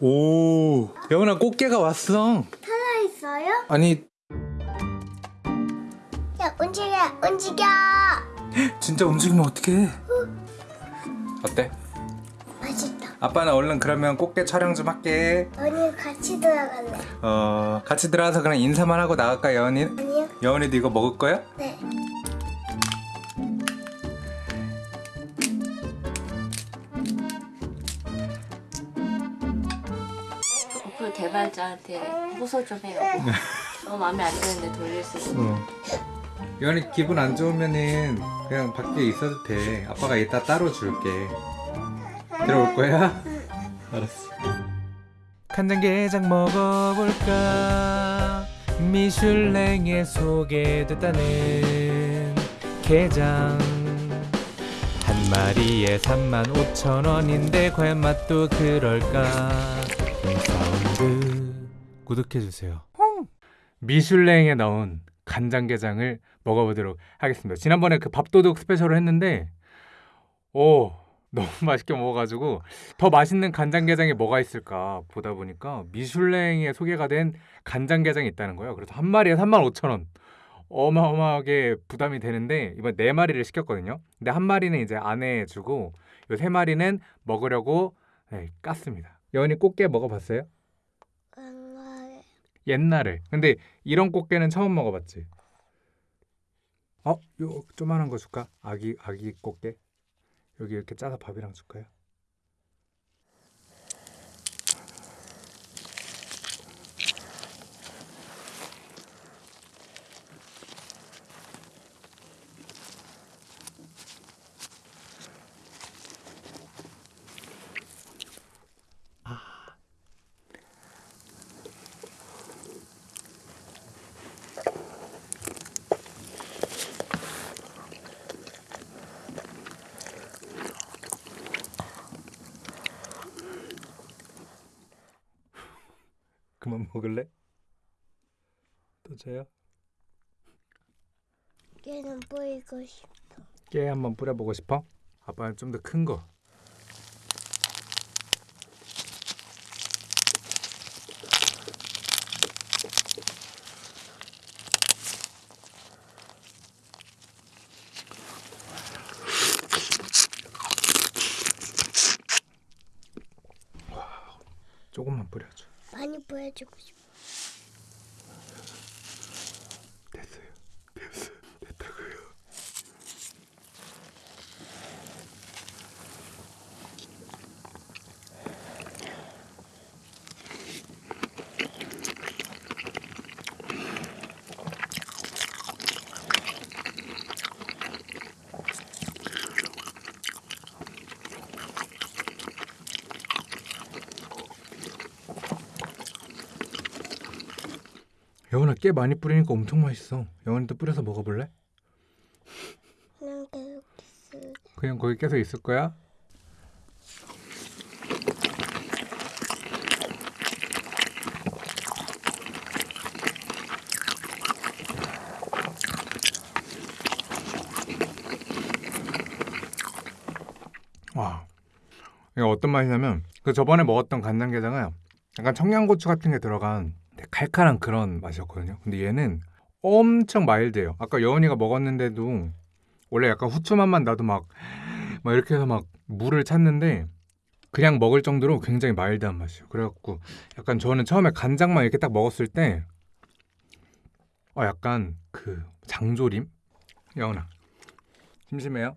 오, 여은아 꽃게가 왔어. 살아있어요? 아니, 야 움직여 움직여 진짜 움직이면 어떡해? 어때? 맛있다 아빠는 얼른 그러면 꽃게 촬영 좀 할게. 언니 같이 들어갈래 어, 같이 들어가서 그냥 인사만 하고 나갈까, 여은이? 아니요? 여은이도 이거 먹을 거야? 네 개발자한테 호소 좀 해요. 너무 마음에 안 드는데 돌릴 수 있어. 응. 여은이 기분 안 좋으면은 그냥 밖에 있어도 돼. 아빠가 이따 따로 줄게. 들어올 거야? 알았어. 간장게장 먹어볼까? 미슐랭에 소개됐다는 게장 한 마리에 35,000원인데 과연 맛도 그럴까? 구독해주세요. 미슐랭에 나온 간장게장을 먹어보도록 하겠습니다. 지난번에 그 밥도둑 스페셜을 했는데 오 너무 맛있게 먹어가지고 더 맛있는 간장게장이 뭐가 있을까 보다 보니까 미슐랭에 소개가 된 간장게장이 있다는 거예요. 그래서 한 마리에 35,000원 어마어마하게 부담이 되는데 이번 네 마리를 시켰거든요. 근데 한 마리는 이제 아내에 주고 요 세 마리는 먹으려고 네, 깠습니다. 여은이 꽃게 먹어봤어요? 옛날에. 근데 이런 꽃게는 처음 먹어봤지. 어, 요 조만한 거 줄까? 아기 아기 꽃게. 여기 이렇게 짜서 밥이랑 줄까요? 그만 먹을래? 또 줘요? 얘는 보이고 싶어 깨 한번 뿌려보고 싶어? 아빠는 좀 더 큰 거. 와, 조금만 뿌려줘. 많이 보여주고 싶어 됐어요. 됐어요. 됐다고요. 여원아 깨 많이 뿌리니까 엄청 맛있어. 여원이도 뿌려서 먹어볼래? 계속 그냥 거기 계속 있을 거야? 와, 이거 어떤 맛이냐면 그 저번에 먹었던 간장게장은 약간 청양고추 같은 게 들어간 칼칼한 그런 맛이었거든요. 근데 얘는 엄청 마일드해요. 아까 여원이가 먹었는데도 원래 약간 후추 맛만 나도 막, 막 이렇게 해서 막 물을 찾는데 그냥 먹을 정도로 굉장히 마일드한 맛이에요. 그래갖고 약간 저는 처음에 간장만 이렇게 딱 먹었을 때 어, 약간 그 장조림? 여원아 심심해요?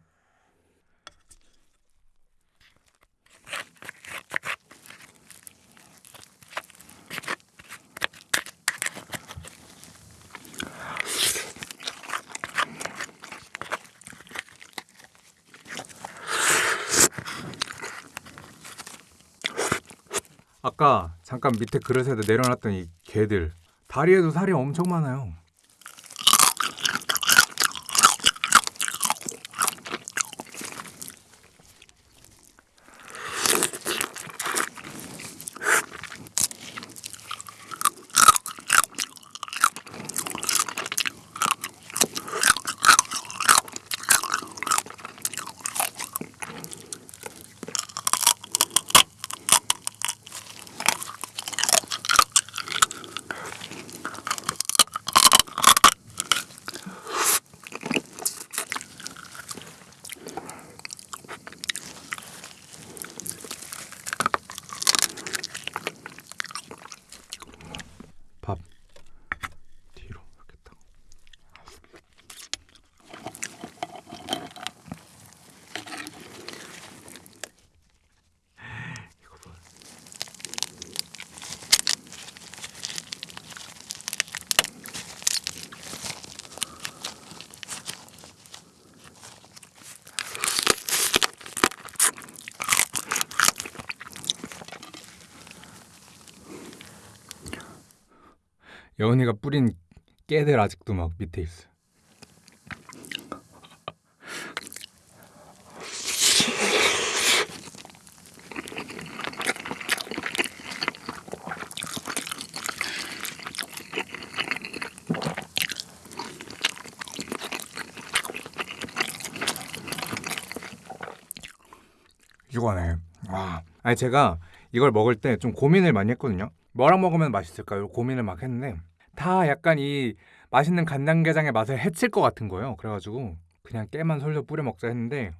아까 잠깐 밑에 그릇에다 내려놨던 이 게들 다리에도 살이 엄청 많아요. 여은이가 뿌린 깨들 아직도 막 밑에 있어. 이거네. 와. 아니 제가 이걸 먹을 때 좀 고민을 많이 했거든요. 뭐랑 먹으면 맛있을까요? 고민을 막 했는데 다 약간 이 맛있는 간장게장의 맛을 해칠 것 같은 거예요. 그래가지고 그냥 깨만 솔솔 뿌려 먹자 했는데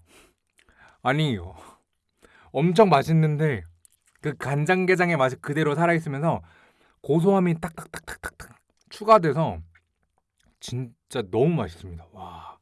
아니 엄청 맛있는데 그 간장게장의 맛이 그대로 살아있으면서 고소함이 딱딱딱딱딱딱 추가돼서 진짜 너무 맛있습니다. 와.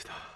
비벼봅시다.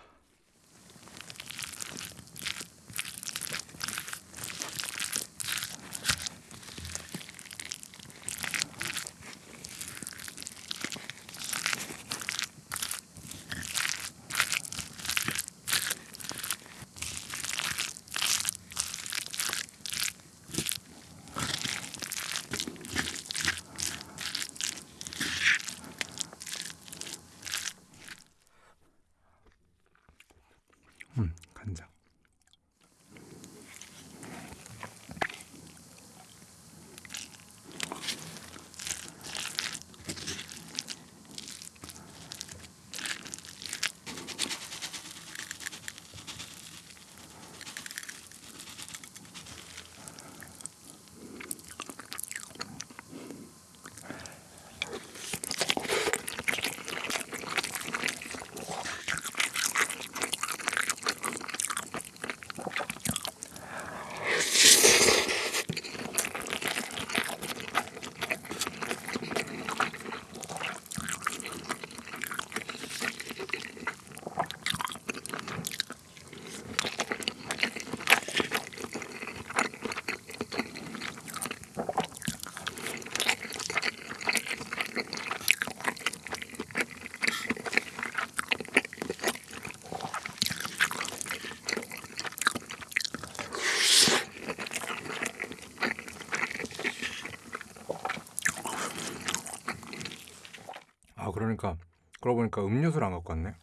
그러니까 그러고 보니까 음료수를 안 갖고 왔네.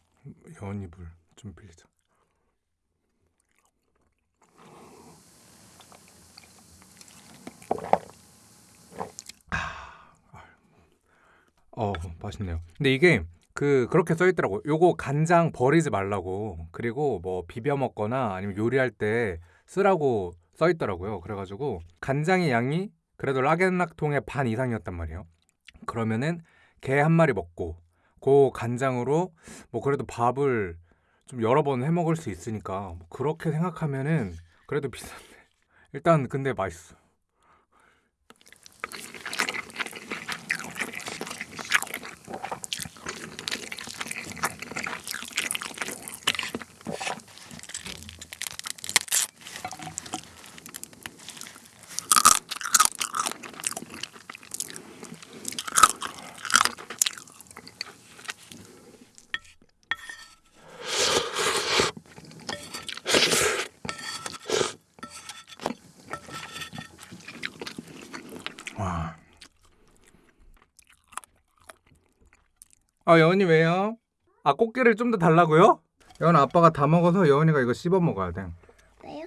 여언니 물좀 빌리자. 아, 어 맛있네요. 근데 이게 그 그렇게 써 있더라고. 요거 간장 버리지 말라고. 그리고 뭐 비벼 먹거나 아니면 요리할 때 쓰라고 써 있더라고요. 그래가지고 간장의 양이 그래도 락앤락통의 반 이상이었단 말이에요. 그러면은 게 한 마리 먹고 그 간장으로 뭐 그래도 밥을 좀 여러 번 해 먹을 수 있으니까 뭐 그렇게 생각하면은 그래도 비싼데 일단 근데 맛있어. 아 여원이 왜요? 아 꽃게를 좀 더 달라고요? 여원 아빠가 다 먹어서 여원이가 이거 씹어 먹어야 돼. 왜요?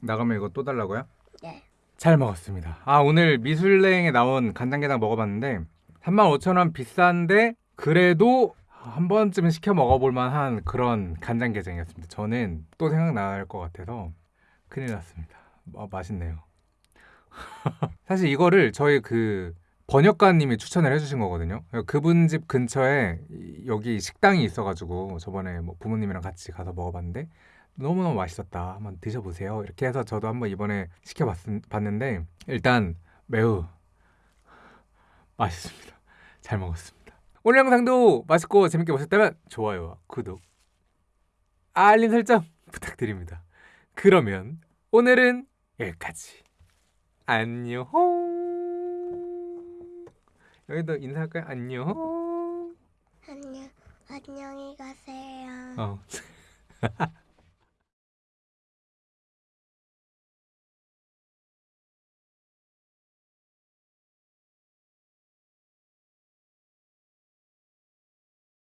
나가면 이거 또 달라고요? 네. 잘 먹었습니다. 아 오늘 미술랭에 나온 간장게장 먹어봤는데 35,000원 비싼데 그래도 한 번쯤은 시켜 먹어볼 만한 그런 간장게장이었습니다. 저는 또 생각날 것 같아서 큰일 났습니다. 아, 맛있네요. 사실 이거를 저희 그 번역가님이 추천을 해주신 거거든요. 그분 집 근처에 이- 여기 식당이 있어가지고 저번에 뭐 부모님이랑 같이 가서 먹어봤는데 너무너무 맛있었다. 한번 드셔보세요. 이렇게 해서 저도 한번 이번에 시켜봤는데 일단 매우 맛있습니다. 잘 먹었습니다. 오늘 영상도 맛있고 재밌게 보셨다면 좋아요와 구독, 알림 설정 부탁드립니다. 그러면 오늘은 여기까지. 안녕. 여기도 인사할까요? 안녕. 안녕 안녕히 가세요. 어.